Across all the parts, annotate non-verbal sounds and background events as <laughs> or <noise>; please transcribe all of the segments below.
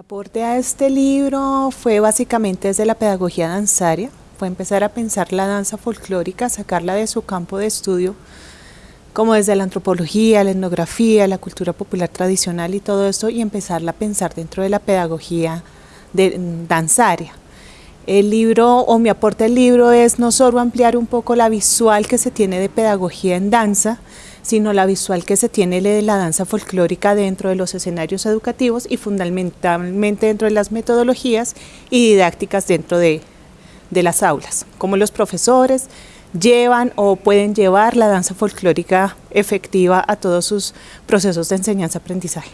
aporte a este libro fue básicamente desde la pedagogía danzaria, fue empezar a pensar la danza folclórica, sacarla de su campo de estudio, como desde la antropología, la etnografía, la cultura popular tradicional y todo esto, y empezarla a pensar dentro de la pedagogía mm, danzaria. El libro, o mi aporte al libro es no solo ampliar un poco la visual que se tiene de pedagogía en danza, sino la visual que se tiene de la danza folclórica dentro de los escenarios educativos y fundamentalmente dentro de las metodologías y didácticas dentro de, de las aulas, como los profesores llevan o pueden llevar la danza folclórica efectiva a todos sus procesos de enseñanza-aprendizaje.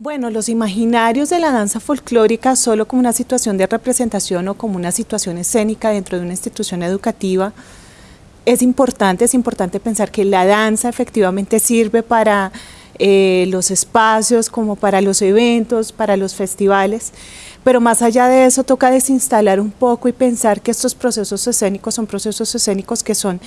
Bueno, los imaginarios de la danza folclórica solo como una situación de representación o como una situación escénica dentro de una institución educativa es importante, es importante pensar que la danza efectivamente sirve para eh, los espacios, como para los eventos, para los festivales, pero más allá de eso toca desinstalar un poco y pensar que estos procesos escénicos son procesos escénicos que son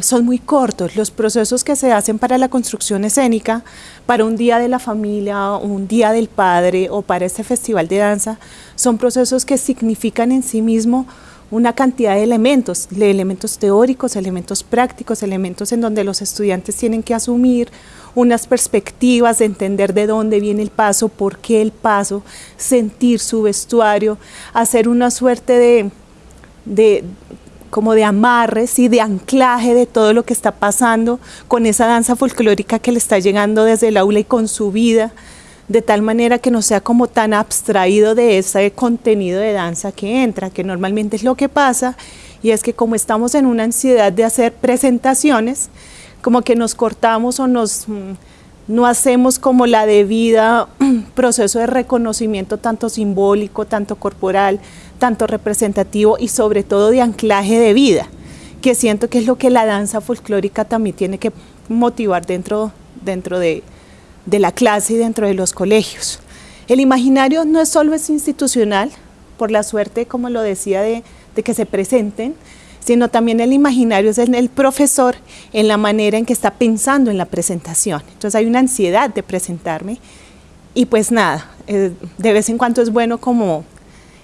son muy cortos. Los procesos que se hacen para la construcción escénica, para un día de la familia, un día del padre o para este festival de danza, son procesos que significan en sí mismo una cantidad de elementos, de elementos teóricos, elementos prácticos, elementos en donde los estudiantes tienen que asumir unas perspectivas de entender de dónde viene el paso, por qué el paso, sentir su vestuario, hacer una suerte de, de como de amarres y de anclaje de todo lo que está pasando con esa danza folclórica que le está llegando desde el aula y con su vida, de tal manera que no sea como tan abstraído de ese contenido de danza que entra, que normalmente es lo que pasa, y es que como estamos en una ansiedad de hacer presentaciones, como que nos cortamos o nos mm, no hacemos como la debida <clears throat> proceso de reconocimiento tanto simbólico, tanto corporal, tanto representativo y sobre todo de anclaje de vida, que siento que es lo que la danza folclórica también tiene que motivar dentro, dentro de, la clase y dentro de los colegios. El imaginario no es solo es institucional, por la suerte, como lo decía, de, de que se presenten, sino también el imaginario es en el profesor, en la manera en que está pensando en la presentación. Entonces hay una ansiedad de presentarme y pues nada, eh, de vez en cuando es bueno como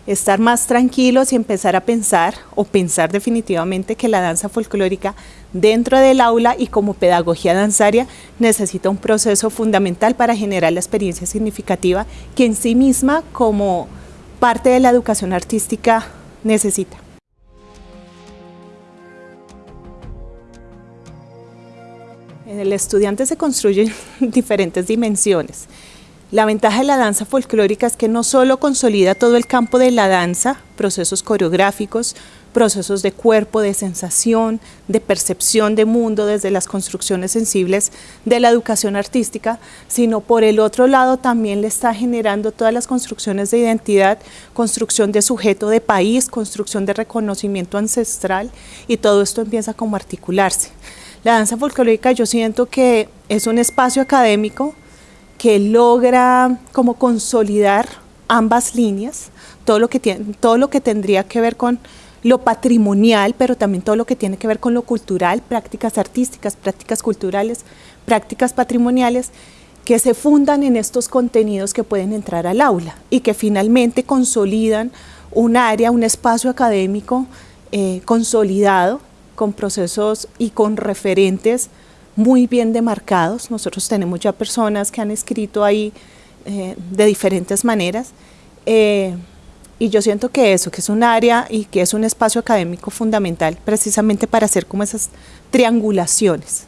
estar más tranquilos y empezar a pensar o pensar definitivamente que la danza folclórica dentro del aula y como pedagogía danzaria necesita un proceso fundamental para generar la experiencia significativa que en sí misma como parte de la educación artística necesita. En el estudiante se construyen <laughs> diferentes dimensiones. La ventaja de la danza folclórica es que no solo consolida todo el campo de la danza, procesos coreográficos, procesos de cuerpo, de sensación, de percepción de mundo desde las construcciones sensibles de la educación artística, sino por el otro lado también le está generando todas las construcciones de identidad, construcción de sujeto de país, construcción de reconocimiento ancestral y todo esto empieza como a articularse. La danza folclórica yo siento que es un espacio académico que logra como consolidar ambas líneas, todo lo que, tiene, todo lo que tendría que ver con lo patrimonial, pero también todo lo que tiene que ver con lo cultural, prácticas artísticas, prácticas culturales, prácticas patrimoniales, que se fundan en estos contenidos que pueden entrar al aula y que finalmente consolidan un área, un espacio académico eh, consolidado con procesos y con referentes muy bien demarcados. Nosotros tenemos ya personas que han escrito ahí eh, de diferentes maneras. Eh, y yo siento que eso, que es un área y que es un espacio académico fundamental precisamente para hacer como esas triangulaciones.